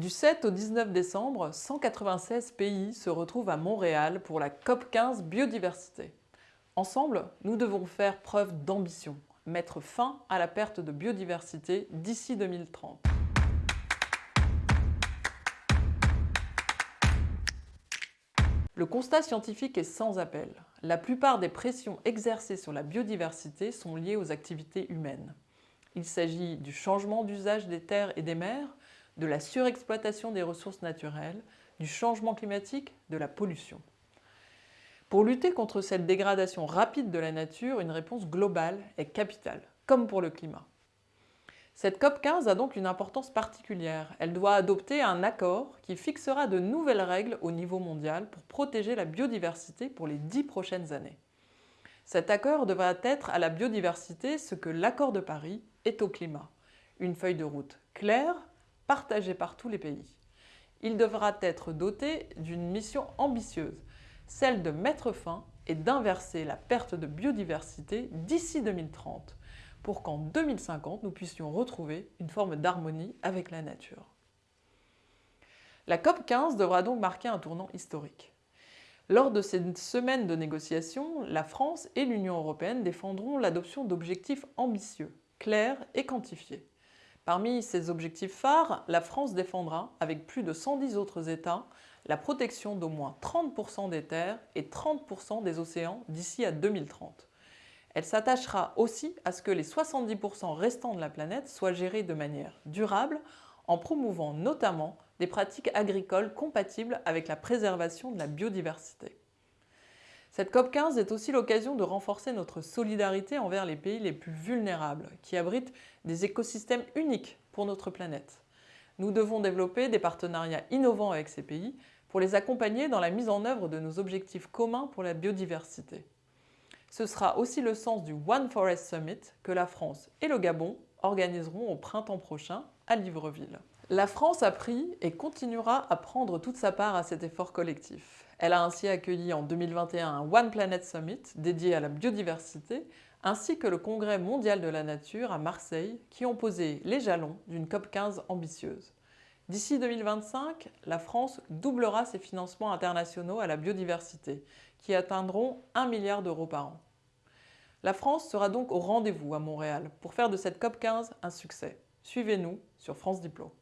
Du 7 au 19 décembre, 196 pays se retrouvent à Montréal pour la COP15 Biodiversité. Ensemble, nous devons faire preuve d'ambition, mettre fin à la perte de biodiversité d'ici 2030. Le constat scientifique est sans appel. La plupart des pressions exercées sur la biodiversité sont liées aux activités humaines. Il s'agit du changement d'usage des terres et des mers, de la surexploitation des ressources naturelles, du changement climatique, de la pollution. Pour lutter contre cette dégradation rapide de la nature, une réponse globale est capitale, comme pour le climat. Cette COP15 a donc une importance particulière. Elle doit adopter un accord qui fixera de nouvelles règles au niveau mondial pour protéger la biodiversité pour les dix prochaines années. Cet accord devra être à la biodiversité ce que l'accord de Paris est au climat. Une feuille de route claire, partagé par tous les pays. Il devra être doté d'une mission ambitieuse, celle de mettre fin et d'inverser la perte de biodiversité d'ici 2030, pour qu'en 2050, nous puissions retrouver une forme d'harmonie avec la nature. La COP15 devra donc marquer un tournant historique. Lors de ces semaines de négociations, la France et l'Union européenne défendront l'adoption d'objectifs ambitieux, clairs et quantifiés. Parmi ces objectifs phares, la France défendra, avec plus de 110 autres États, la protection d'au moins 30% des terres et 30% des océans d'ici à 2030. Elle s'attachera aussi à ce que les 70% restants de la planète soient gérés de manière durable en promouvant notamment des pratiques agricoles compatibles avec la préservation de la biodiversité. Cette COP15 est aussi l'occasion de renforcer notre solidarité envers les pays les plus vulnérables, qui abritent des écosystèmes uniques pour notre planète. Nous devons développer des partenariats innovants avec ces pays pour les accompagner dans la mise en œuvre de nos objectifs communs pour la biodiversité. Ce sera aussi le sens du One Forest Summit que la France et le Gabon organiseront au printemps prochain à Libreville. La France a pris et continuera à prendre toute sa part à cet effort collectif. Elle a ainsi accueilli en 2021 un One Planet Summit dédié à la biodiversité, ainsi que le Congrès mondial de la nature à Marseille, qui ont posé les jalons d'une COP15 ambitieuse. D'ici 2025, la France doublera ses financements internationaux à la biodiversité, qui atteindront 1 milliard d'euros par an. La France sera donc au rendez-vous à Montréal pour faire de cette COP15 un succès. Suivez-nous sur France Diplo.